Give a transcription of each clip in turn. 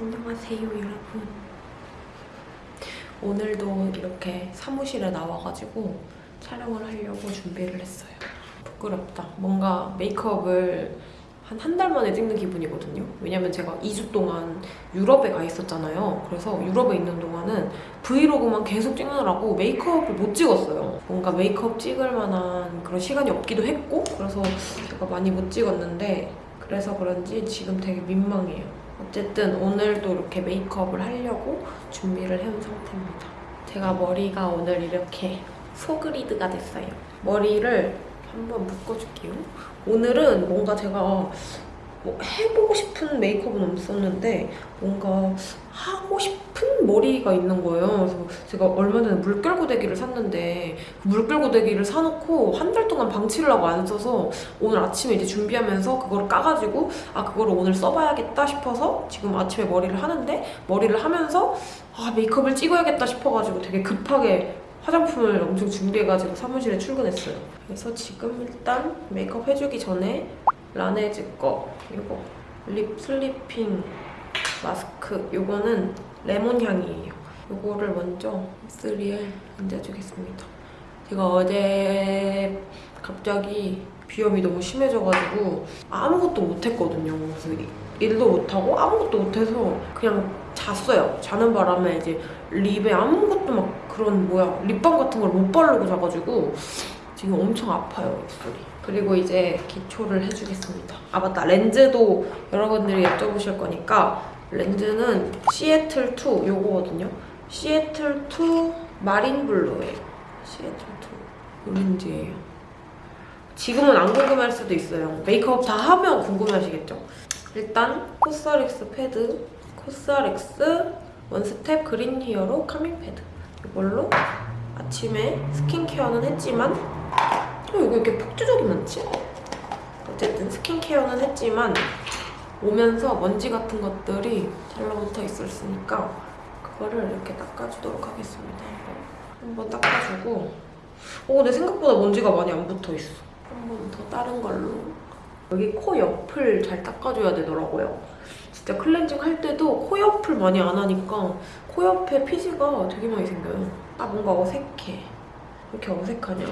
안녕하세요 여러분. 오늘도 이렇게 사무실에 나와가지고 촬영을 하려고 준비를 했어요. 부끄럽다. 뭔가 메이크업을 한 한 달 만에 찍는 기분이거든요. 왜냐면 제가 2주 동안 유럽에 가 있었잖아요. 그래서 유럽에 있는 동안은 브이로그만 계속 찍느라고 메이크업을 못 찍었어요. 뭔가 메이크업 찍을 만한 그런 시간이 없기도 했고 그래서 제가 많이 못 찍었는데 그래서 그런지 지금 되게 민망해요 어쨌든 오늘도 이렇게 메이크업을 하려고 준비를 해온 상태입니다. 제가 머리가 오늘 이렇게 소그리드가 됐어요. 머리를 한번 묶어줄게요. 오늘은 뭔가 제가 뭐 해보고 싶은 메이크업은 없었는데 뭔가 하고 싶은 머리가 있는 거예요. 그래서 제가 얼마 전에 물결고데기를 샀는데 그 물결고데기를 사놓고 한 달 동안 방치를 하고 안 써서 오늘 아침에 이제 준비하면서 그거를 까가지고 아 그거를 오늘 써봐야겠다 싶어서 지금 아침에 머리를 하는데 머리를 하면서 아 메이크업을 찍어야겠다 싶어가지고 되게 급하게 화장품을 엄청 준비해가지고 사무실에 출근했어요. 그래서 지금 일단 메이크업 해주기 전에 라네즈 거 이거 Lip Sleeping Mask 이거는 레몬 향이에요. 이거를 먼저 입술에 얹어주겠습니다. 제가 어제 갑자기 비염이 너무 심해져가지고 아무것도 못했거든요. 그래서 일도 못하고 아무것도 못해서 그냥 잤어요. 자는 바람에 이제 립에 아무것도 막 그런 뭐야 립밤 같은 걸 못 바르고 자가지고 지금 엄청 아파요 입술이. 그리고 이제 기초를 해주겠습니다. 아 맞다 렌즈도 여러분들이 여쭤보실 거니까 렌즈는 시애틀2 요거거든요. 시애틀2 Marine Blue예요. 시애틀2 이 렌즈예요. 지금은 안 궁금할 수도 있어요. 메이크업 다 하면 궁금하시겠죠? 일단 COSRX 패드, COSRX One Step Green Hero Calming Pad 이걸로 아침에 스킨케어는 했지만 어, 이거 이렇게 폭주적이 많지? 어쨌든 스킨케어는 했지만 오면서 먼지 같은 것들이 잘라붙어 있었으니까 그거를 이렇게 닦아주도록 하겠습니다. 한번 닦아주고 어, 근데 생각보다 먼지가 많이 안 붙어있어. 한번 더 다른 걸로 여기 코 옆을 잘 닦아줘야 되더라고요. 진짜 클렌징 할 때도 코 옆을 많이 안 하니까 코 옆에 피지가 되게 많이 생겨요. 아 뭔가 어색해. 왜 이렇게 어색하냐.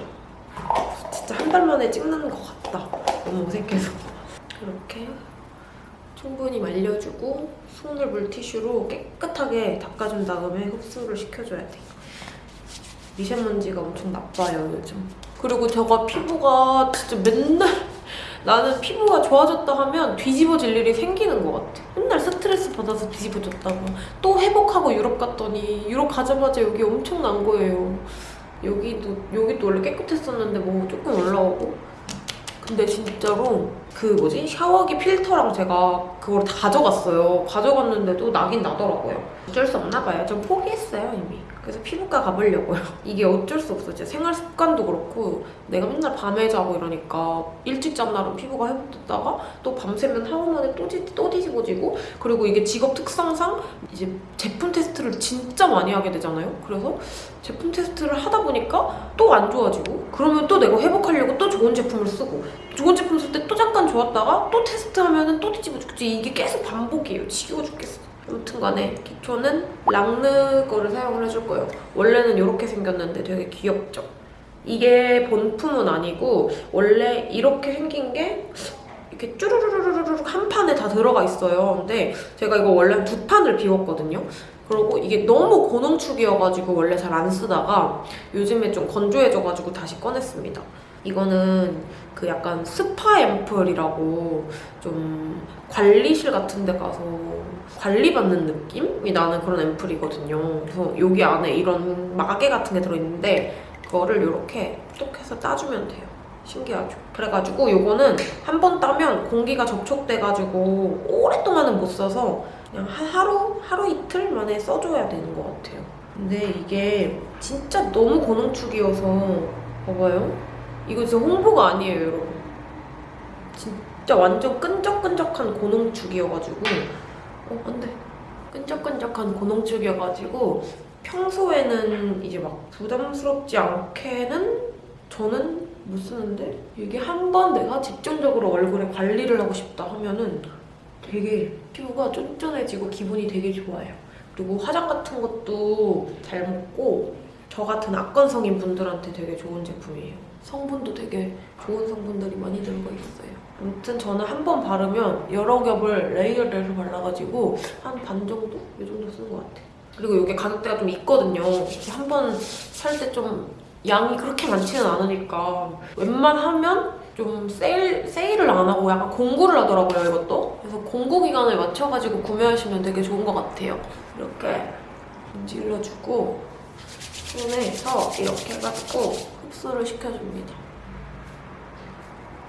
진짜 한 달 만에 찍는 것 같다. 너무 어색해서. 이렇게 충분히 말려주고 손을 물티슈로 깨끗하게 닦아준 다음에 흡수를 시켜줘야 돼. 미세먼지가 엄청 나빠요, 요즘. 그리고 제가 피부가 진짜 맨날 나는 피부가 좋아졌다 하면 뒤집어질 일이 생기는 것 같아. 맨날 스트레스 받아서 뒤집어졌다가 또 회복하고 유럽 갔더니 유럽 가자마자 여기 엄청 난 거예요. 여기도 여기도 원래 깨끗했었는데 뭐 조금 올라오고 근데 진짜로 그 뭐지 샤워기 필터랑 제가 그걸 다 가져갔어요. 가져갔는데도 나긴 나더라고요. 어쩔 수 없나 봐요. 좀 포기했어요 이미. 그래서 피부과 가보려고요. 이게 어쩔 수 없어. 제 생활 습관도 그렇고 내가 맨날 밤에 자고 이러니까 일찍 잔 날은 피부가 회복됐다가 또 밤새면 하루 만에 또, 뒤, 또 뒤집어지고 그리고 이게 직업 특성상 이제 제품 테스트를 진짜 많이 하게 되잖아요. 그래서 제품 테스트를 하다 보니까 또 안 좋아지고 그러면 또 내가 회복하려고 또 좋은 제품을 쓰고 좋은 제품 쓸 때 또 잠깐 좋았다가 또 테스트하면 또 뒤집어 죽지 이게 계속 반복이에요. 지겨워 죽겠어. 아무튼 간에 기초는 랑느 거를 사용을 해줄 거예요. 원래는 이렇게 생겼는데 되게 귀엽죠? 이게 본품은 아니고 원래 이렇게 생긴 게 이렇게 쭈루루루루룩 한 판에 다 들어가 있어요. 근데 제가 이거 원래 두 판을 비웠거든요. 그리고 이게 너무 고농축이어가지고 원래 잘 안 쓰다가 요즘에 좀 건조해져가지고 다시 꺼냈습니다. 이거는 그 약간 스파 앰플이라고 좀 관리실 같은 데 가서 관리받는 느낌이 나는 그런 앰플이거든요. 그래서 여기 안에 이런 마개 같은 게 들어있는데 그거를 이렇게 똑 해서 짜주면 돼요. 신기하죠? 그래가지고 이거는 한 번 따면 공기가 접촉돼가지고 오랫동안은 못 써서 그냥 하루, 하루 이틀 만에 써줘야 되는 것 같아요. 근데 이게 진짜 너무 고농축이어서 봐봐요. 이거 진짜 홍보가 아니에요, 여러분. 진짜 완전 끈적끈적한 고농축이어가지고 어, 안 돼. 끈적끈적한 고농축이어가지고 평소에는 이제 막 부담스럽지 않게는 저는 못 쓰는데 이게 한 번 내가 집중적으로 얼굴에 관리를 하고 싶다 하면은 되게 피부가 쫀쫀해지고 기분이 되게 좋아요. 그리고 화장 같은 것도 잘 먹고 저 같은 악건성인 분들한테 되게 좋은 제품이에요. 성분도 되게 좋은 성분들이 많이 들어가 있어요. 아무튼 저는 한 번 바르면 여러 겹을 layered 해서 발라가지고 한 반 정도? 이 정도 쓰는 것 같아요. 그리고 이게 가격대가 좀 있거든요. 한 번 살 때 좀 양이 그렇게 많지는 않으니까 웬만하면 좀 세일, 세일을 안 하고 약간 공구를 하더라고요, 이것도. 그래서 공구 기간에 맞춰가지고 구매하시면 되게 좋은 것 같아요. 이렇게 문질러주고 손에서 이렇게 해가지고 흡수를 시켜줍니다.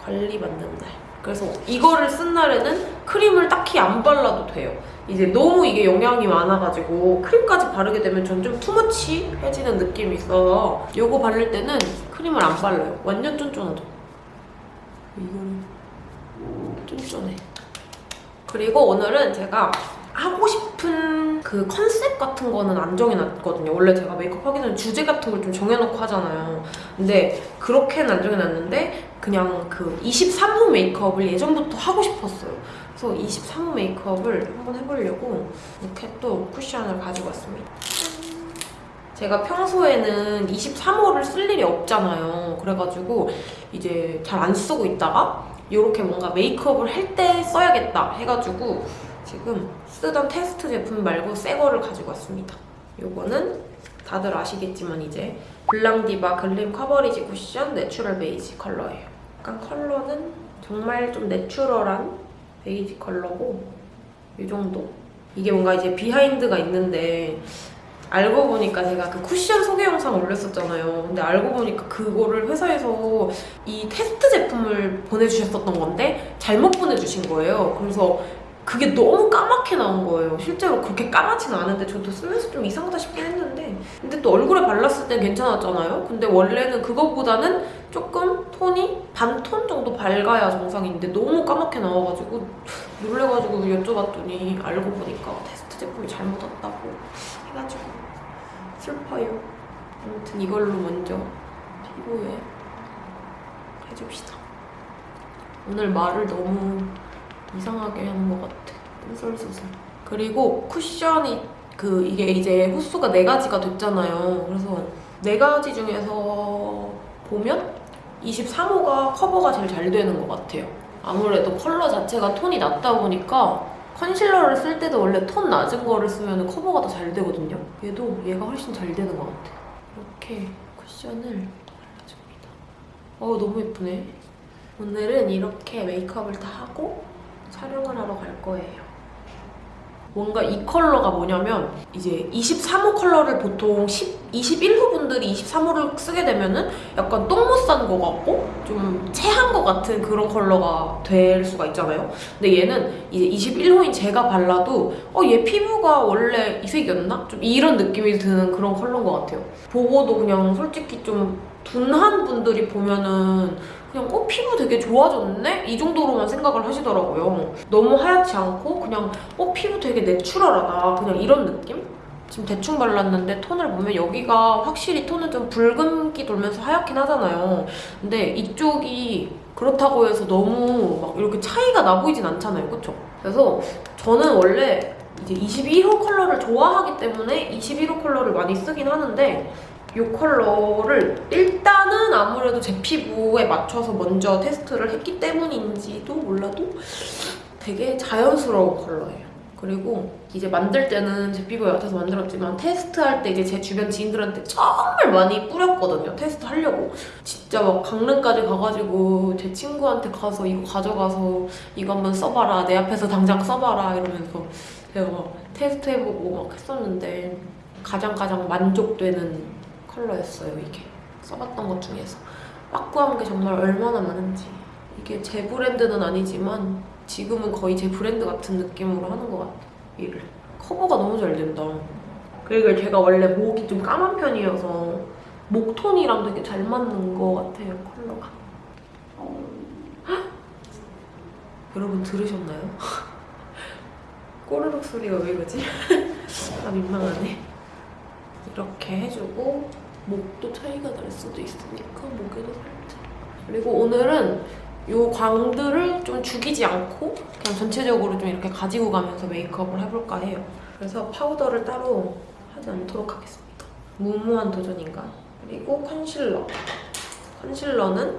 관리 받는 날. 그래서 이거를 쓴 날에는 크림을 딱히 안 발라도 돼요. 이제 너무 이게 영양이 많아가지고 크림까지 바르게 되면 전 좀 투머치해지는 느낌이 있어서 이거 바를 때는 크림을 안 발라요. 완전 쫀쫀하죠. 이거는 쫀쫀해. 그리고 오늘은 제가 하고 싶은 그 컨셉 같은 거는 안 정해놨거든요. 원래 제가 메이크업 하기 전에 주제 같은 걸 좀 정해놓고 하잖아요. 근데 그렇게는 안 정해놨는데 그냥 그 23호 메이크업을 예전부터 하고 싶었어요. 그래서 23호 메이크업을 한번 해보려고 이렇게 또 쿠션을 가지고 왔습니다. 제가 평소에는 23호를 쓸 일이 없잖아요. 그래가지고 이제 잘 안 쓰고 있다가 이렇게 뭔가 메이크업을 할 때 써야겠다 해가지고 지금 쓰던 테스트 제품 말고 새 거를 가지고 왔습니다. 요거는 다들 아시겠지만 이제 블랑디바 Glim Coverage Cushion Natural Beige 컬러예요. 약간 컬러는 정말 좀 내추럴한 베이지 컬러고 이 정도. 이게 뭔가 이제 behind가 있는데 알고 보니까 제가 그 쿠션 소개 영상 올렸었잖아요. 근데 알고 보니까 그거를 회사에서 이 테스트 제품을 보내주셨었던 건데 잘못 보내주신 거예요. 그래서 그게 너무 까맣게 나온 거예요. 실제로 그렇게 까맣지는 않은데 저도 쓰면서 좀 이상하다 싶긴 했는데 근데 또 얼굴에 발랐을 땐 괜찮았잖아요. 근데 원래는 그거보다는 조금 톤이 반 톤 정도 밝아야 정상인데 너무 까맣게 나와가지고 놀래가지고 여쭤봤더니 알고 보니까 테스트 제품이 잘못 왔다고 해가지고 슬퍼요. 아무튼 이걸로 먼저 피부에 해줍시다. 오늘 말을 너무 이상하게 하는 것 같아. 뜬설수설. 그리고 쿠션이 그 이게 이제 호수가 네 가지가 됐잖아요. 그래서 네 가지 중에서 보면 23호가 커버가 제일 잘 되는 것 같아요. 아무래도 컬러 자체가 톤이 낮다 보니까 컨실러를 쓸 때도 원래 톤 낮은 거를 쓰면 커버가 더 잘 되거든요. 얘도 얘가 훨씬 잘 되는 것 같아. 이렇게 쿠션을 발라줍니다. 어 너무 예쁘네. 오늘은 이렇게 메이크업을 다 하고 촬영을 하러 갈 거예요. 뭔가 이 컬러가 뭐냐면 이제 23호 컬러를 보통 10, 21호 분들이 23호를 쓰게 되면은 약간 똥못싼거 같고 좀 체한 거 같은 그런 컬러가 될 수가 있잖아요. 근데 얘는 이제 21호인 제가 발라도 어 얘 피부가 원래 이 색이었나? 좀 이런 느낌이 드는 그런 컬러인 것 같아요. 보고도 그냥 솔직히 좀 둔한 분들이 보면은 그냥 어 피부 되게 좋아졌네? 이 정도로만 생각을 하시더라고요. 너무 하얗지 않고 그냥 어 피부 되게 내추럴하다 그냥 이런 느낌? 지금 대충 발랐는데 톤을 보면 여기가 확실히 톤은 좀 붉은기 돌면서 하얗긴 하잖아요. 근데 이쪽이 그렇다고 해서 너무 막 이렇게 차이가 나 보이진 않잖아요. 그쵸? 그래서 저는 원래 이제 21호 컬러를 좋아하기 때문에 21호 컬러를 많이 쓰긴 하는데 이 컬러를 일단은 아무래도 제 피부에 맞춰서 먼저 테스트를 했기 때문인지도 몰라도 되게 자연스러운 컬러예요. 그리고 이제 만들 때는 제 피부에 맞춰서 만들었지만 테스트할 때 이제 제 주변 지인들한테 정말 많이 뿌렸거든요. 테스트 하려고. 진짜 막 강릉까지 가가지고 제 친구한테 가서 이거 가져가서 이거 한번 써봐라. 내 앞에서 당장 써봐라. 이러면서 제가 막 테스트 해보고 막 했었는데 가장 가장 만족되는 컬러였어요, 이게. 써봤던 것 중에서. 빠꾸한 게 정말 얼마나 많은지. 이게 제 브랜드는 아니지만 지금은 거의 제 브랜드 같은 느낌으로 하는 것 같아요, 일을. 커버가 너무 잘 된다. 그리고 제가 원래 목이 좀 까만 편이어서 목톤이랑 되게 잘 맞는 것 같아요, 컬러가. 여러분 들으셨나요? 꼬르륵 소리가 왜 이러지? 아 민망하네. 이렇게 해주고 목도 차이가 날 수도 있으니까 목에도 살짝. 그리고 오늘은 요 광들을 좀 죽이지 않고 그냥 전체적으로 좀 이렇게 가지고 가면서 메이크업을 해볼까 해요. 그래서 파우더를 따로 하지 않도록 하겠습니다. 무모한 도전인가? 그리고 concealer. concealer는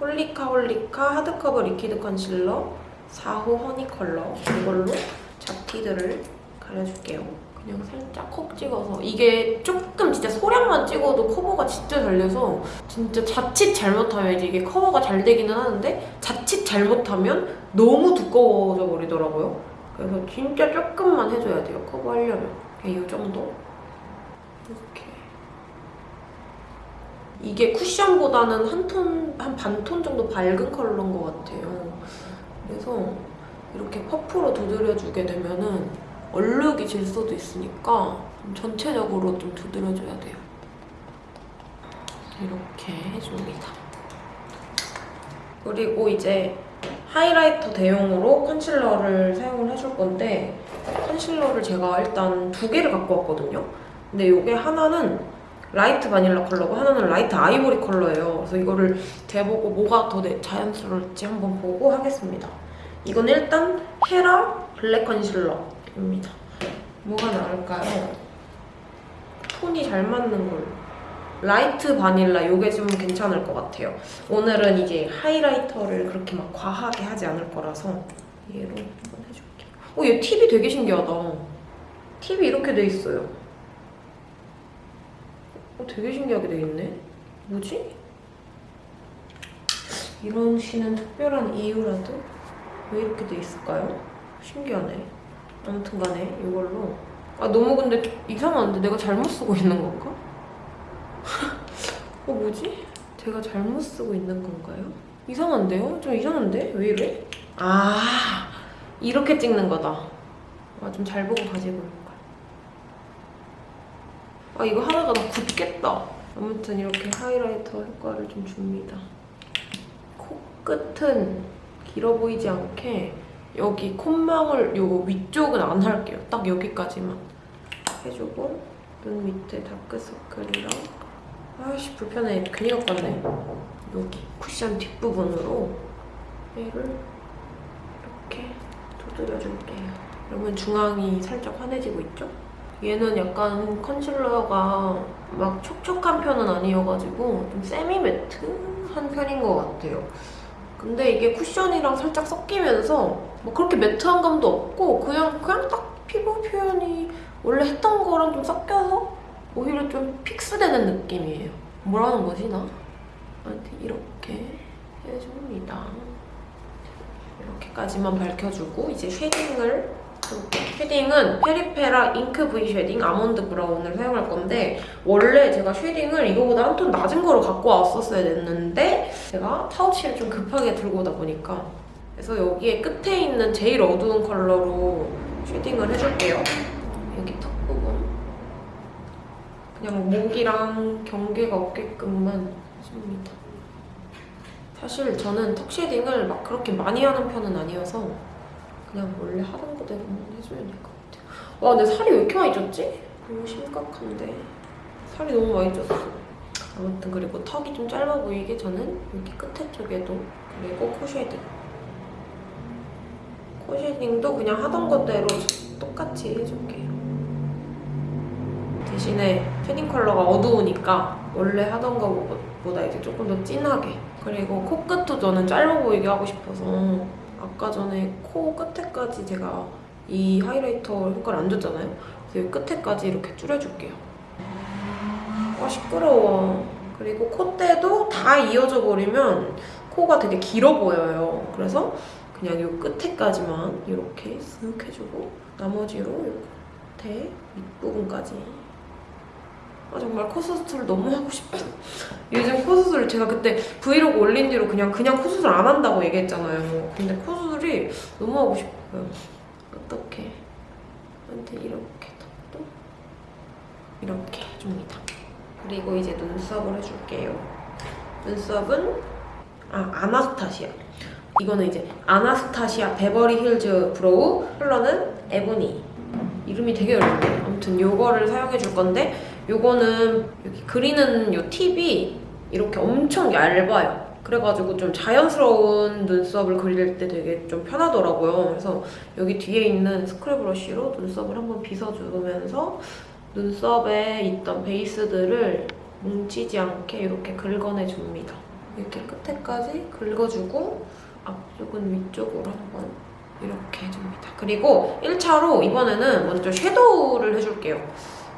홀리카 홀리카 하드커버 리퀴드 컨실러 4호 honey 컬러 이걸로 잡티들을 가려줄게요. 그냥 살짝 콕 찍어서 이게 조금 진짜 소량만 찍어도 커버가 진짜 잘 돼서 진짜 자칫 잘못하면 이제 이게 커버가 잘 되기는 하는데 자칫 잘못하면 너무 두꺼워져 버리더라고요. 그래서 진짜 조금만 해줘야 돼요 커버하려면 그냥 이 정도 이렇게 이게 쿠션보다는 한 톤, 한 반 톤 정도 밝은 컬러인 것 같아요. 그래서 이렇게 퍼프로 두드려주게 되면은 얼룩이 질 수도 있으니까 좀 전체적으로 좀 두드려줘야 돼요. 이렇게 해줍니다. 그리고 이제 highlighter 대용으로 concealer를 사용을 해줄 건데 concealer를 제가 일단 두 개를 갖고 왔거든요. 근데 이게 하나는 light vanilla 컬러고 하나는 light ivory 컬러예요. 그래서 이거를 재보고 뭐가 더 내- 자연스러울지 한번 보고 하겠습니다. 이건 일단 헤라 블랙 컨실러 입니다. 뭐가 나을까요? 톤이 잘 맞는 걸로. light vanilla 이게 좀 괜찮을 것 같아요. 오늘은 이제 highlighter를 그렇게 막 과하게 하지 않을 거라서 얘로 한번 해줄게요. 어, 얘 팁이 되게 신기하다. 팁이 이렇게 돼 있어요. 어, 되게 신기하게 돼 있네. 뭐지? 이런 시는 특별한 이유라도 왜 이렇게 돼 있을까요? 신기하네. 아무튼 간에 이걸로 아 너무 근데 이상한데 내가 잘못 쓰고 있는 건가? 어 뭐지? 제가 잘못 쓰고 있는 건가요? 이상한데요? 좀 이상한데? 왜 이래? 아 이렇게 찍는 거다. 아 좀 잘 보고 가지고 올걸. 아 이거 하다가 나 굳겠다. 아무튼 이렇게 하이라이터 효과를 좀 줍니다. 코끝은 길어 보이지 않게 여기 콧망울 요 위쪽은 안 할게요. 딱 여기까지만 해주고 눈 밑에 다크서클이랑 아이씨 불편해. 괜히 갖고 왔네. 여기 쿠션 뒷부분으로 얘를 이렇게 두드려줄게요. 그러면 중앙이 살짝 환해지고 있죠? 얘는 약간 컨실러가 막 촉촉한 편은 아니어가지고 좀 세미 매트한 편인 것 같아요. 근데 이게 쿠션이랑 살짝 섞이면서 뭐 그렇게 매트한 감도 없고 그냥 그냥 딱 피부 표현이 원래 했던 거랑 좀 섞여서 오히려 좀 픽스되는 느낌이에요. 뭐라는 거지 나? 아무튼 이렇게 해줍니다. 이렇게까지만 밝혀주고 이제 shading을. shading은 페리페라 잉크 V 쉐딩 아몬드 브라운을 사용할 건데 원래 제가 shading을 이거보다 한 톤 낮은 거로 갖고 왔었어야 됐는데 제가 파우치를 좀 급하게 들고 오다 보니까 그래서 여기에 끝에 있는 제일 어두운 컬러로 shading을 해줄게요. 여기 턱 부분 그냥 목이랑 경계가 없게끔만 해줍니다. 사실 저는 턱 shading을 막 그렇게 많이 하는 편은 아니어서 그냥 원래 하던 거대로만 해주면 될것 같아요. 와 근데 살이 왜 이렇게 많이 쪘지? 너무 심각한데 살이 너무 많이 쪘어. 아무튼 그리고 턱이 좀 짧아 보이게 저는 여기 끝에 쪽에도 그리고 코 shading 코 shading도 그냥 하던 것대로 똑같이 해줄게요. 대신에 shading 컬러가 어두우니까 원래 하던 거보다 이제 조금 더 진하게 그리고 코끝도 저는 짧아 보이게 하고 싶어서 아까 전에 코 끝에까지 제가 이 highlighter 효과를 안 줬잖아요. 그래서 이 끝에까지 이렇게 줄여줄게요. 아 시끄러워. 그리고 콧대도 다 이어져 버리면 코가 되게 길어 보여요. 그래서 그냥 이 끝에까지만 이렇게 쓱 해주고 나머지로 이 겉에 윗부분까지 아 정말 코수술 너무 하고 싶다. 요즘 코수술 제가 그때 브이로그 올린 뒤로 그냥 그냥 코수술 안 한다고 얘기했잖아요. 근데 코수술이 너무 하고 싶어요. 어떻게? 한테 이렇게 턱도 이렇게 해줍니다. 그리고 이제 눈썹을 해줄게요. 눈썹은 아 아나스타시아. 이거는 이제 아나스타시아 베버리 힐즈 브로우 컬러는 에보니. 이름이 되게 어렵네. 아무튼 요거를 사용해 줄 건데 요거는 여기 그리는 요 팁이 이렇게 엄청 얇아요. 그래가지고 좀 자연스러운 눈썹을 그릴 때 되게 좀 편하더라고요. 그래서 여기 뒤에 있는 스크래 브러쉬로 눈썹을 한번 빗어주면서 눈썹에 있던 베이스들을 뭉치지 않게 이렇게 긁어내줍니다. 이렇게 끝에까지 긁어주고 앞쪽은 위쪽으로 한번 이렇게 해줍니다. 그리고 1차로 이번에는 먼저 섀도우를 해줄게요.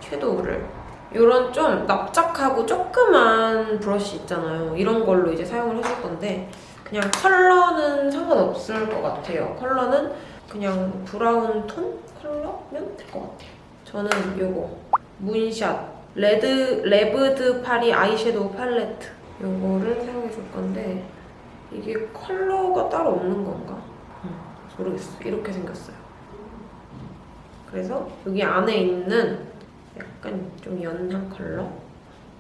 섀도우를. 이런 좀 납작하고 조그만 브러쉬 있잖아요. 이런 걸로 이제 사용을 해줄 건데 그냥 컬러는 상관없을 것 같아요. 컬러는 그냥 브라운 톤 컬러면 될 것 같아요. 저는 이거 문샷 레드 레브드 파리 아이섀도우 팔레트 이거를 사용해 줄 건데 이게 컬러가 따로 없는 건가? 음, 모르겠어. 이렇게 생겼어요. 그래서 여기 안에 있는 약간 좀 연한 컬러?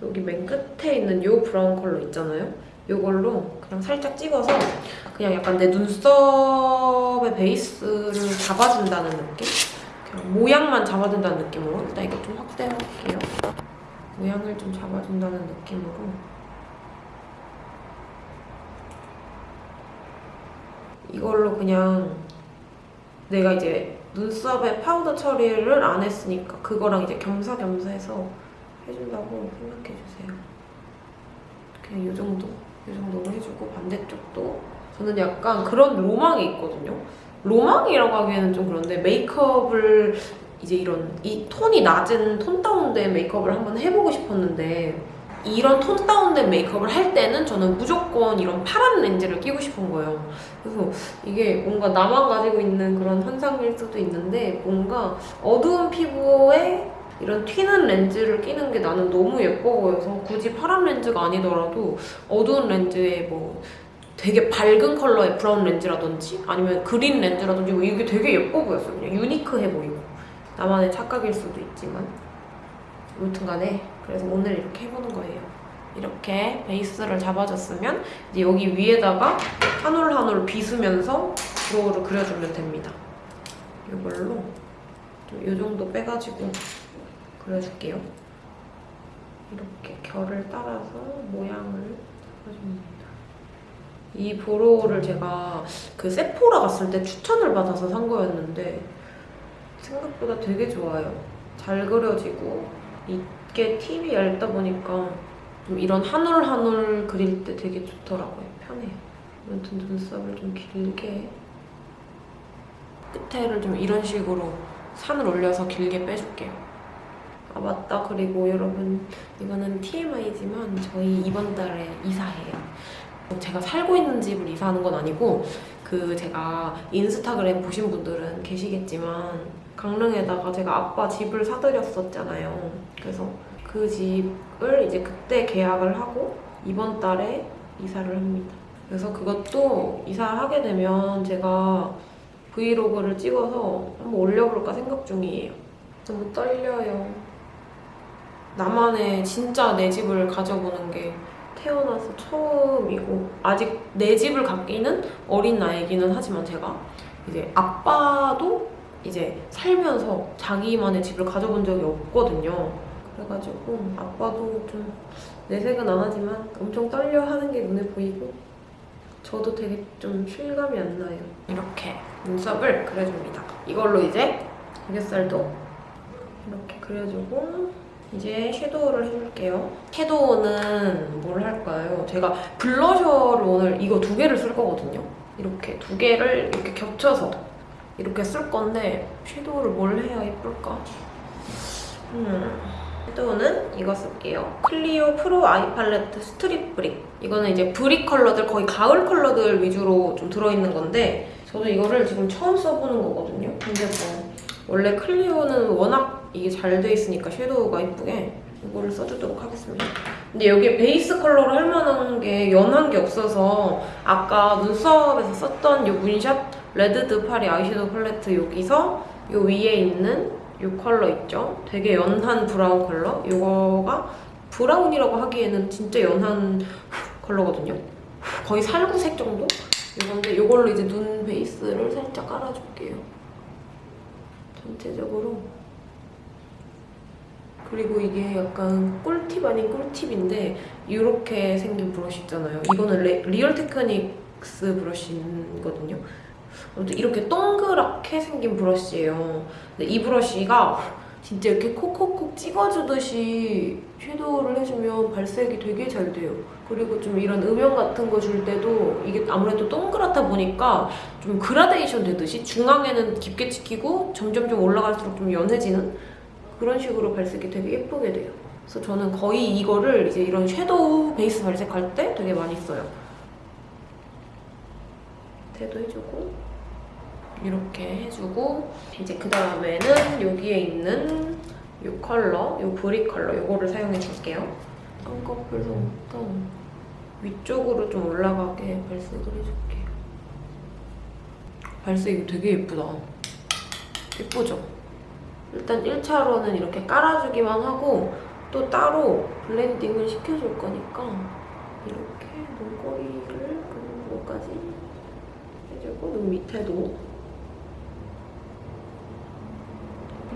여기 맨 끝에 있는 요 브라운 컬러 있잖아요? 요걸로 그냥 살짝 찍어서 그냥 약간 내 눈썹의 베이스를 잡아준다는 느낌? 그냥 모양만 잡아준다는 느낌으로 일단 이거 좀 확대해볼게요. 모양을 좀 잡아준다는 느낌으로 이걸로 그냥 내가 이제 눈썹에 파우더 처리를 안 했으니까 그거랑 이제 겸사겸사 해서 해준다고 생각해주세요. 그냥 이 정도, 이 정도로 해주고 반대쪽도 저는 약간 그런 로망이 있거든요. 로망이라고 하기에는 좀 그런데 메이크업을 이제 이런 이 톤이 낮은 톤 다운된 메이크업을 한번 해보고 싶었는데 이런 톤 다운된 메이크업을 할 때는 저는 무조건 이런 파란 렌즈를 끼고 싶은 거예요. 그래서 이게 뭔가 나만 가지고 있는 그런 환상일 수도 있는데 뭔가 어두운 피부에 이런 튀는 렌즈를 끼는 게 나는 너무 예뻐 보여서 굳이 파란 렌즈가 아니더라도 어두운 렌즈에 뭐 되게 밝은 컬러의 브라운 렌즈라든지 아니면 그린 렌즈라든지 뭐 이게 되게 예뻐 보였어요. 그냥 unique해 보이고 나만의 착각일 수도 있지만 아무튼 간에 그래서 오늘 이렇게 해보는 거예요. 이렇게 베이스를 잡아줬으면 이제 여기 위에다가 한 올 한올 빗으면서 brow를 그려주면 됩니다. 이걸로 이 정도 빼가지고 그려줄게요. 이렇게 결을 따라서 모양을 잡아줍니다. 이 브로우를 제가 그 세포라 갔을 때 추천을 받아서 산 거였는데 생각보다 되게 좋아요. 잘 그려지고 이 게 팁이 얇다 보니까 좀 이런 한올 그릴 때 되게 좋더라고요. 편해요. 아무튼 눈썹을 좀 길게 끝에를 좀 이런 식으로 산을 올려서 길게 빼줄게요. 아 맞다. 그리고 여러분 이거는 TMI지만 저희 이번 달에 이사해요. 제가 살고 있는 집을 이사하는 건 아니고 그 제가 인스타그램 보신 분들은 계시겠지만 강릉에다가 제가 아빠 집을 사드렸었잖아요. 그래서 그 집을 이제 그때 계약을 하고 이번 달에 이사를 합니다. 그래서 그것도 이사하게 되면 제가 브이로그를 찍어서 한번 올려볼까 생각 중이에요. 너무 떨려요. 나만의 진짜 내 집을 가져보는 게 태어나서 처음이고 아직 내 집을 갖기는 어린 나이기는 하지만 제가 이제 아빠도 이제 살면서 자기만의 집을 가져본 적이 없거든요. 그래가지고 아빠도 좀 내색은 안 하지만 엄청 떨려하는 게 눈에 보이고 저도 되게 좀 실감이 안 나요. 이렇게 눈썹을 그려줍니다. 이걸로 이제 애교살도 이렇게 그려주고 이제 섀도우를 해줄게요. 섀도우는 뭘 할까요? 제가 블러셔를 오늘 이거 두 개를 쓸 거거든요. 이렇게 두 개를 이렇게 겹쳐서 이렇게 쓸 건데 섀도우를 뭘 해야 예쁠까? 음, 섀도우는 이거 쓸게요. 클리오 프로 아이 팔레트 스트릿 브릭. 이거는 이제 brick 컬러들, 거의 가을 컬러들 위주로 좀 들어있는 건데 저도 이거를 지금 처음 써보는 거거든요. 근데 뭐 원래 클리오는 워낙 이게 잘 돼 있으니까 섀도우가 이쁘게 이거를 써주도록 하겠습니다. 근데 여기에 베이스 컬러로 할 만한 게 연한 게 없어서 아까 눈썹에서 썼던 이 문샷 레드드 파리 아이섀도우 팔레트 여기서 이 위에 있는 이 컬러 있죠? 되게 연한 브라운 컬러? 이거가 브라운이라고 하기에는 진짜 연한 컬러거든요. 거의 살구색 정도? 이건데 이걸로 이제 눈 베이스를 살짝 깔아줄게요. 전체적으로 그리고 이게 약간 꿀팁 아닌 꿀팁인데 이렇게 생긴 브러쉬 있잖아요. 이거는 레- 리얼 테크닉스 브러쉬거든요. 아무튼 이렇게 동그랗게 생긴 브러쉬예요. 근데 이 브러쉬가 진짜 이렇게 콕콕콕 찍어주듯이 섀도우를 해주면 발색이 되게 잘 돼요. 그리고 좀 이런 음영 같은 거 줄 때도 이게 아무래도 동그랗다 보니까 좀 그라데이션 되듯이 중앙에는 깊게 찍히고 점점점 올라갈수록 좀 연해지는 그런 식으로 발색이 되게 예쁘게 돼요. 그래서 저는 거의 이거를 이제 이런 섀도우 베이스 발색할 때 되게 많이 써요. 대도 해주고 이렇게 해주고 이제 그 다음에는 여기에 있는 이 컬러, 이 brick 컬러 이거를 사용해 줄게요. 쌍꺼풀부터 위쪽으로 좀 올라가게 발색을 해줄게요. 발색이 되게 예쁘다. 예쁘죠? 일단 1차로는 이렇게 깔아주기만 하고 또 따로 블렌딩을 시켜줄 거니까 이렇게 눈꼬리를 부분까지 해주고 눈 밑에도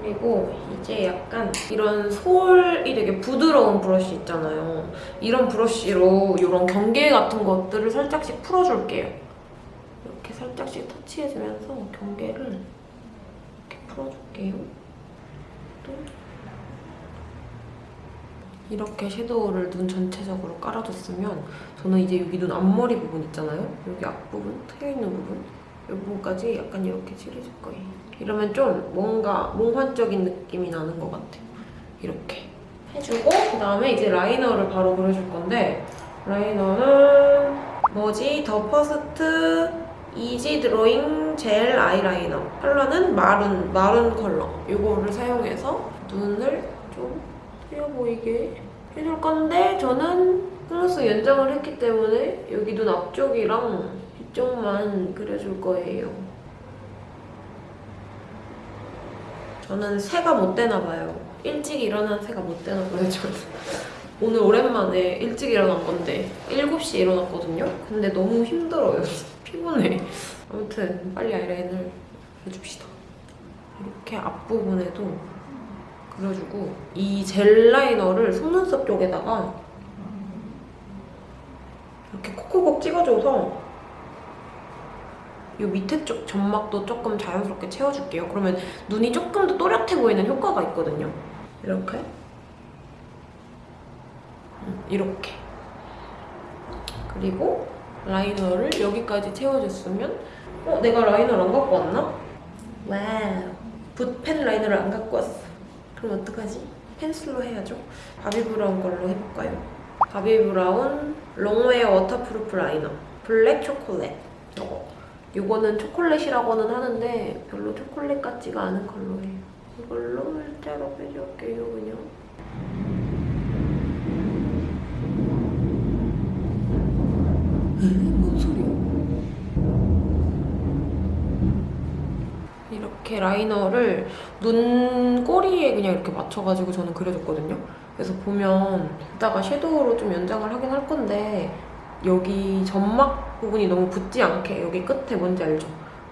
그리고 이제 약간 이런 솔이 되게 부드러운 브러쉬 있잖아요. 이런 브러쉬로 이런 경계 같은 것들을 살짝씩 풀어줄게요. 이렇게 살짝씩 터치해주면서 경계를 이렇게 풀어줄게요. 또 이렇게 섀도우를 눈 전체적으로 깔아줬으면 저는 이제 여기 눈 앞머리 부분 있잖아요. 여기 앞부분, 트여 있는 부분 이 부분까지 약간 이렇게 칠해줄 거예요. 이러면 좀 뭔가 몽환적인 느낌이 나는 것 같아요. 이렇게 해주고 그다음에 이제 라이너를 바로 그려줄 건데 라이너는 뭐지? The First easy drawing gel eyeliner 컬러는 maroon, maroon 컬러 이거를 사용해서 눈을 좀 트여 보이게 해줄 건데 저는 플러스 연장을 했기 때문에 여기 눈 앞쪽이랑 뒤쪽만 그려줄 거예요. 저는 새가 못 되나 봐요. 일찍 일어난 새가 못 되나 봐요. 저는. 오늘 오랜만에 일찍 일어난 건데 7시에 일어났거든요. 근데 너무 힘들어요. 피곤해. 아무튼 빨리 아이라인을 해줍시다. 이렇게 앞부분에도 그려주고 이 젤 라이너를 속눈썹 쪽에다가 이렇게 콕콕콕 찍어줘서 이 밑에 쪽 점막도 조금 자연스럽게 채워줄게요. 그러면 눈이 조금 더 또렷해 보이는 효과가 있거든요. 이렇게 음, 이렇게 그리고 라이너를 여기까지 채워줬으면 어? 내가 라이너를 안 갖고 왔나? 와우 붓펜 라이너를 안 갖고 왔어 그럼 어떡하지? 펜슬로 해야죠 바비브라운 걸로 해볼까요? 바비브라운 long wear waterproof liner black chocolate 이거 이거는 초콜릿이라고는 하는데 별로 초콜릿 같지가 않은 컬러예요 이걸로 일자로 빼줄게요 그냥 뭔 소리야? 이렇게 라이너를 눈 꼬리에 그냥 이렇게 맞춰가지고 저는 그려줬거든요. 그래서 보면 이따가 섀도우로 좀 연장을 하긴 할 건데 여기 점막 부분이 너무 붙지 않게 여기 끝에 뭔지 알죠?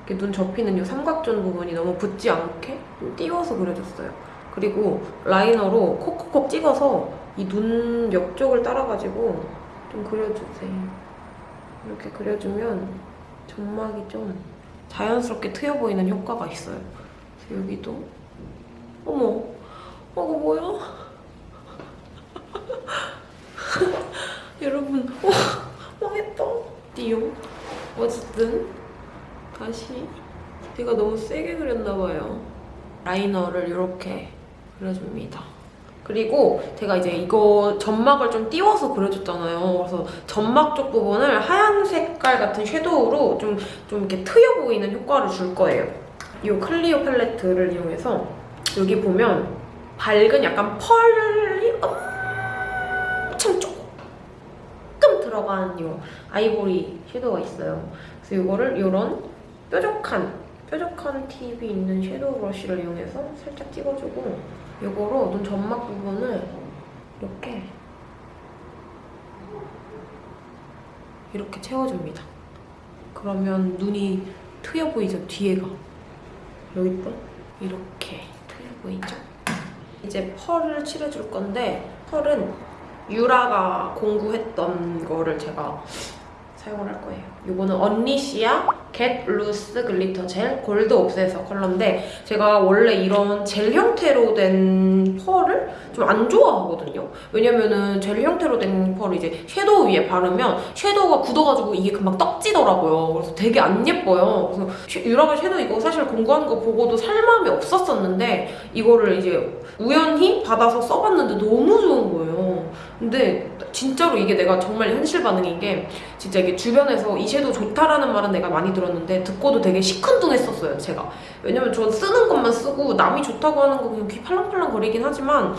이렇게 눈 접히는 이 삼각존 부분이 너무 붙지 않게 좀 띄워서 그려줬어요. 그리고 라이너로 콕콕콕 찍어서 이 눈 옆쪽을 따라가지고 좀 그려주세요. 이렇게 그려주면 점막이 좀 자연스럽게 트여 보이는 효과가 있어요. 그래서 여기도 어머, 어, 이거 뭐야? 여러분, 어, 망했다. 띠용. 어쨌든 다시 제가 너무 세게 그렸나 봐요. 라이너를 이렇게 그려줍니다. 그리고 제가 이제 이거 점막을 좀 띄워서 그려줬잖아요. 그래서 점막 쪽 부분을 하얀 색깔 같은 섀도우로 좀, 좀 이렇게 트여 보이는 효과를 줄 거예요. 이 클리오 팔레트를 이용해서 여기 보면 밝은 약간 펄이 엄 들어간 이 아이보리 섀도우가 있어요. 그래서 이거를 이런 뾰족한 뾰족한 팁이 있는 섀도우 브러쉬를 이용해서 살짝 찍어주고 이거로 눈 점막 부분을 이렇게 이렇게 채워줍니다. 그러면 눈이 트여 보이죠? 뒤에가 여기 또 이렇게 트여 보이죠? 이제 펄을 칠해줄 건데 펄은 유라가 공구했던 거를 제가 사용을 할 거예요. 이거는 언리시아 Get Loose Glitter Gel Gold Obsessor 컬러인데 제가 원래 이런 젤 형태로 된 펄을 좀 안 좋아하거든요. 왜냐면은 젤 형태로 된 펄을 이제 섀도우 위에 바르면 섀도우가 굳어가지고 이게 금방 떡지더라고요. 그래서 되게 안 예뻐요. 그래서 쉐- 유라가 섀도우 이거 사실 공구하는 거 보고도 살 마음이 없었었는데 이거를 이제 우연히 받아서 써봤는데 너무 좋은 거예요. 근데 진짜로 이게 내가 정말 현실 반응인 게 진짜 이게 주변에서 이 섀도우 좋다라는 말은 내가 많이 들었 는데 듣고도 되게 시큰둥했었어요 제가. 왜냐면 전 쓰는 것만 쓰고 남이 좋다고 하는 거 그냥 귀 팔랑팔랑 거리긴 하지만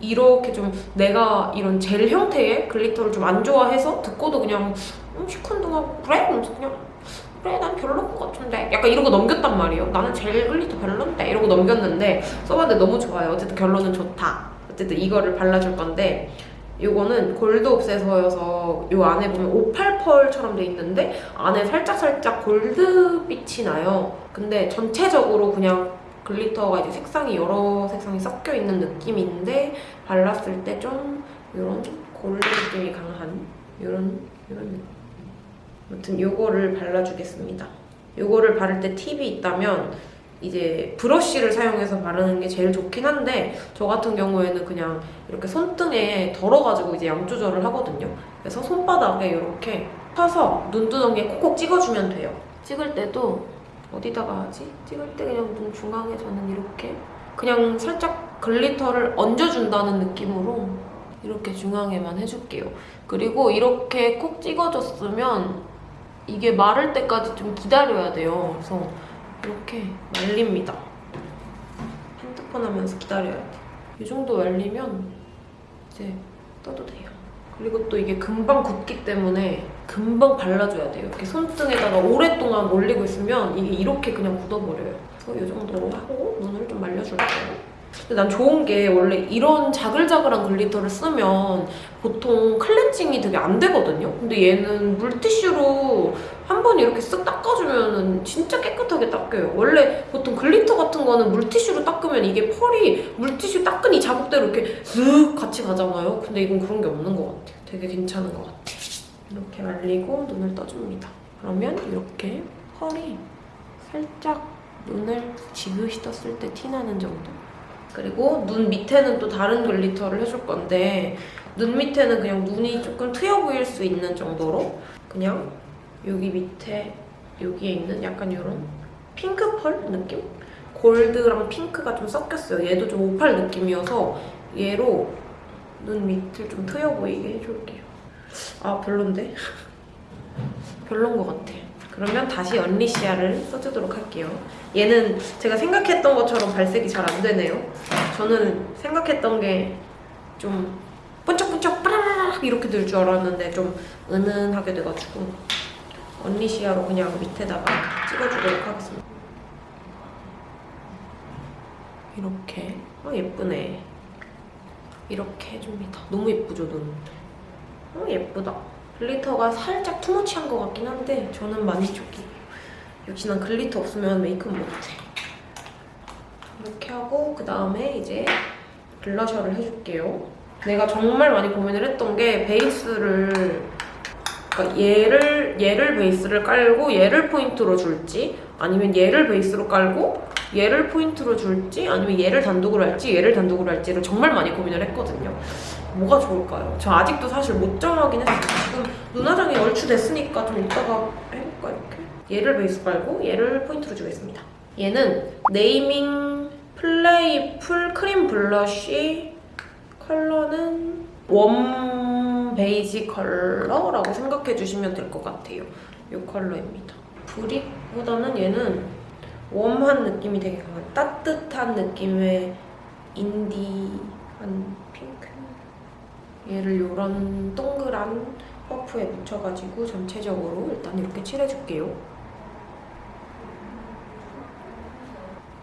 이렇게 좀 내가 이런 젤 형태의 glitter를 좀 안 좋아해서 듣고도 그냥 음, 시큰둥하고 그래? 그냥 그래 난 별로인 것 같은데. 약간 이러고 넘겼단 말이에요. 나는 젤 glitter 별론데. 이러고 넘겼는데 써봤는데 너무 좋아요. 어쨌든 결론은 좋다. 어쨌든 이거를 발라줄 건데 이거는 골드 옵세서여서 이 안에 보면 오팔 펄처럼 돼 있는데 안에 살짝살짝 골드빛이 나요. 근데 전체적으로 그냥 글리터가 이제 색상이 여러 색상이 섞여 있는 느낌인데 발랐을 때 좀 이런 골드 느낌이 강한 이런 이런 느낌. 아무튼 이거를 발라주겠습니다. 이거를 바를 때 팁이 있다면 이제 브러쉬를 사용해서 바르는 게 제일 좋긴 한데 저 같은 경우에는 그냥 이렇게 손등에 덜어가지고 이제 양 조절을 하거든요. 그래서 손바닥에 이렇게 펴서 눈두덩이에 콕콕 찍어주면 돼요. 찍을 때도 어디다가 하지? 찍을 때 그냥 눈 중앙에 저는 이렇게 그냥 살짝 글리터를 얹어준다는 느낌으로 이렇게 중앙에만 해줄게요. 그리고 이렇게 콕 찍어줬으면 이게 마를 때까지 좀 기다려야 돼요. 그래서 이렇게 말립니다. 핸드폰 하면서 기다려야 돼. 이 정도 말리면 이제 떠도 돼요. 그리고 또 이게 금방 굳기 때문에 금방 발라줘야 돼요. 이렇게 손등에다가 오랫동안 올리고 있으면 이게 이렇게 그냥 굳어버려요. 그래서 이 정도로 하고 눈을 좀 말려줄게요. 근데 난 좋은 게 원래 이런 자글자글한 glitter를 쓰면 보통 클렌징이 되게 안 되거든요. 근데 얘는 물티슈로 한 번 이렇게 쓱 닦아주면 진짜 깨끗하게 닦여요. 원래 보통 glitter 같은 거는 물티슈로 닦으면 이게 펄이 물티슈 닦은 이 자국대로 이렇게 쓱 같이 가잖아요. 근데 이건 그런 게 없는 것 같아요. 되게 괜찮은 것 같아요. 이렇게 말리고 눈을 떠줍니다. 그러면 이렇게 펄이 살짝 눈을 지그시 떴을 때 티나는 정도? 그리고 눈 밑에는 또 다른 glitter를 해줄 건데 눈 밑에는 그냥 눈이 조금 트여 보일 수 있는 정도로 그냥 여기 밑에 여기에 있는 약간 이런 핑크 펄 느낌? 골드랑 핑크가 좀 섞였어요. 얘도 좀 오팔 느낌이어서 얘로 눈 밑을 좀 트여 보이게 해줄게요. 아 별론데? 별론 것 같아. 그러면 다시 언리시아를 써주도록 할게요. 얘는 제가 생각했던 것처럼 발색이 잘 안 되네요. 저는 생각했던 게 좀 번쩍번쩍 빠라락 이렇게 될 줄 알았는데 좀 은은하게 돼가지고 언리시아로 그냥 밑에다가 찍어주도록 하겠습니다. 이렇게 아 예쁘네. 이렇게 해줍니다. 너무 예쁘죠 눈? 어 예쁘다. glitter가 살짝 too much한 것 같긴 한데 저는 만족이에요. 역시 난 glitter 없으면 메이크업 못해. 이렇게 하고 그 다음에 이제 블러셔를 해줄게요. 내가 정말 많이 고민을 했던 게 베이스를 그러니까 얘를 얘를 베이스를 깔고 얘를 포인트로 줄지 아니면 얘를 베이스로 깔고 얘를 포인트로 줄지 아니면 얘를 단독으로 할지 얘를 단독으로 할지를 정말 많이 고민을 했거든요. 뭐가 좋을까요? 저 아직도 사실 못 정하긴 했어요. 지금 눈화장이 얼추 됐으니까 좀 이따가 해볼까 이렇게? 얘를 베이스 깔고 얘를 포인트로 주겠습니다. 얘는 네이밍 playful cream blush 컬러는 warm beige 컬러라고 생각해 주시면 될 것 같아요. 이 컬러입니다. 브릭보다는 얘는 웜한 느낌이 되게 강한 따뜻한 느낌의 인디한 얘를 이런 동그란 퍼프에 묻혀가지고 전체적으로 일단 이렇게 칠해줄게요.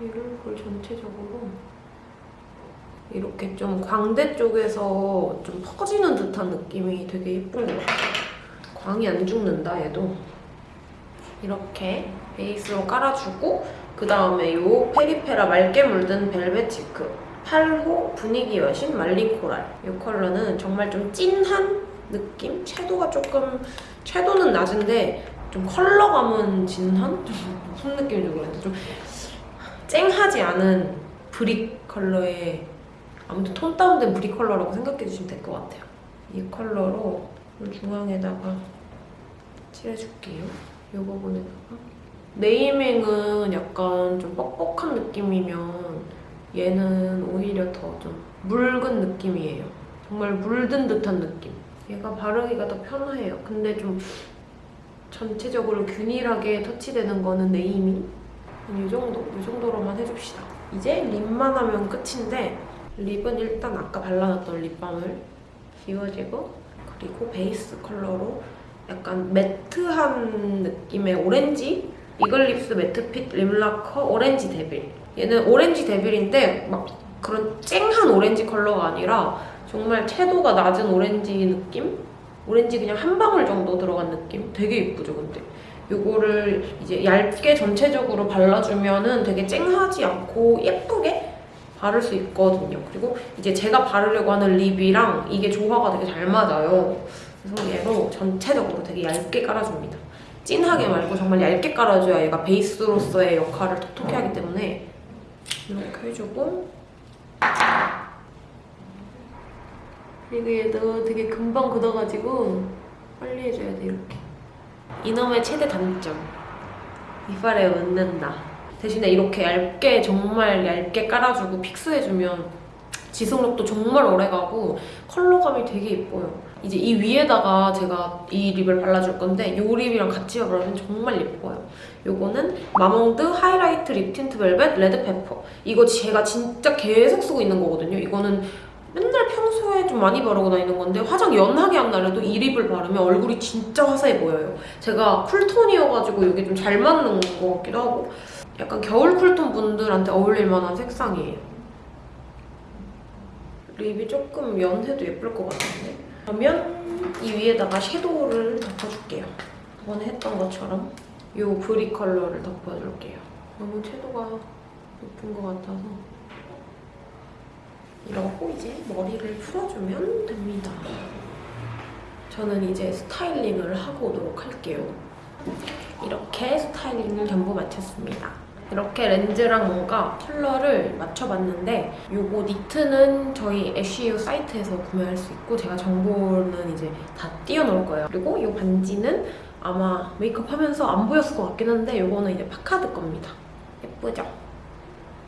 얘를 볼 전체적으로 이렇게 좀 광대 쪽에서 좀 퍼지는 듯한 느낌이 되게 예쁜 것 같아요. 광이 안 죽는다 얘도. 이렇게 베이스로 깔아주고 그 다음에 이 페리페라 맑게 물든 벨벳 cheek 8호 분위기 여신 말린 coral. 이 컬러는 정말 좀 찐한 느낌? 채도가 조금 채도는 낮은데 좀 컬러감은 진한? 좀 무슨 느낌인지 모르겠는데 좀 쨍하지 않은 brick 컬러의 아무튼 tone down된 brick 컬러라고 생각해 주시면 될 것 같아요. 이 컬러로 중앙에다가 칠해줄게요. 이 부분에다가 네이밍은 약간 좀 뻑뻑한 느낌이면 얘는 오히려 더 좀 묽은 느낌이에요. 정말 물든 듯한 느낌. 얘가 바르기가 더 편해요. 근데 좀 전체적으로 균일하게 터치되는 거는 네이밍. 이 정도, 이 정도로만 해줍시다. 이제 립만 하면 끝인데 lip은 일단 아까 발라놨던 립밤을 지워주고 그리고 베이스 컬러로 약간 matte한 느낌의 오렌지 이글립스 matte fit lip lacquer orange devil 얘는 orange devil인데 막 그런 쨍한 오렌지 컬러가 아니라 정말 채도가 낮은 오렌지 느낌? 오렌지 그냥 한 방울 정도 들어간 느낌? 되게 예쁘죠 근데 이거를 이제 얇게 전체적으로 발라주면 은 되게 쨍하지 않고 예쁘게 바를 수 있거든요. 그리고 이제 제가 바르려고 하는 립이랑 이게 조화가 되게 잘 맞아요. 그래서 얘로 전체적으로 되게 얇게 깔아줍니다. 진하게 말고 정말 얇게 깔아줘야 얘가 베이스로서의 역할을 톡톡히 하기 때문에 이렇게 해주고. 그리고 얘도 되게 금방 굳어가지고 빨리 해줘야 돼 이렇게. 이놈의 최대 단점. 이빨에 묻는다. 대신에 이렇게 얇게 정말 얇게 깔아주고 fix해주면 지속력도 정말 오래가고 컬러감이 되게 예뻐요. 이제 이 위에다가 제가 이 lip을 발라줄 건데 이 lip이랑 같이 바르면 정말 예뻐요. 요거는 마몽드 하이라이트 립 틴트 벨벳 레드 페퍼. 이거 제가 진짜 계속 쓰고 있는 거거든요. 이거는 맨날 평소에 좀 많이 바르고 다니는 건데 화장 연하게 한 날에도 이 lip을 바르면 얼굴이 진짜 화사해 보여요. 제가 cool tone이어가지고 이게 좀 잘 맞는 것 같기도 하고 약간 겨울 cool tone 분들한테 어울릴 만한 색상이에요. lip이 조금 연해도 예쁠 것 같은데 그러면 이 위에다가 섀도우를 덮어줄게요. 저번에 했던 것처럼 이 브리 컬러를 덮어줄게요. 너무 채도가 예쁜 것 같아서 이러고 이제 머리를 풀어주면 됩니다. 저는 이제 스타일링을 하고 오도록 할게요. 이렇게 스타일링을 전부 마쳤습니다. 이렇게 렌즈랑 뭔가 컬러를 맞춰봤는데 요거 니트는 저희 애쉬유 사이트에서 구매할 수 있고 제가 정보는 이제 다 띄워놓을 거예요. 그리고 이 반지는 아마 메이크업 하면서 안 보였을 것 같긴 한데 요거는 이제 파카드 겁니다. 예쁘죠?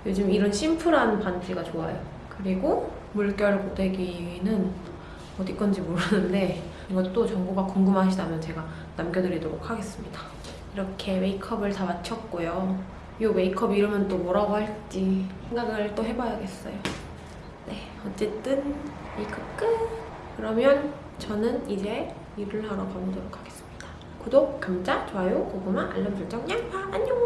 요즘 이런 심플한 반지가 좋아요. 그리고 물결 고데기는 어디 건지 모르는데 이것도 정보가 궁금하시다면 제가 남겨드리도록 하겠습니다. 이렇게 메이크업을 다 마쳤고요. 이 메이크업 이름은 또 뭐라고 할지 생각을 또 해봐야겠어요. 네, 어쨌든 메이크업 끝! 그러면 저는 이제 일을 하러 가보도록 하겠습니다. 구독, 감자, 좋아요, 고구마, 알람 설정, 양파, 안녕!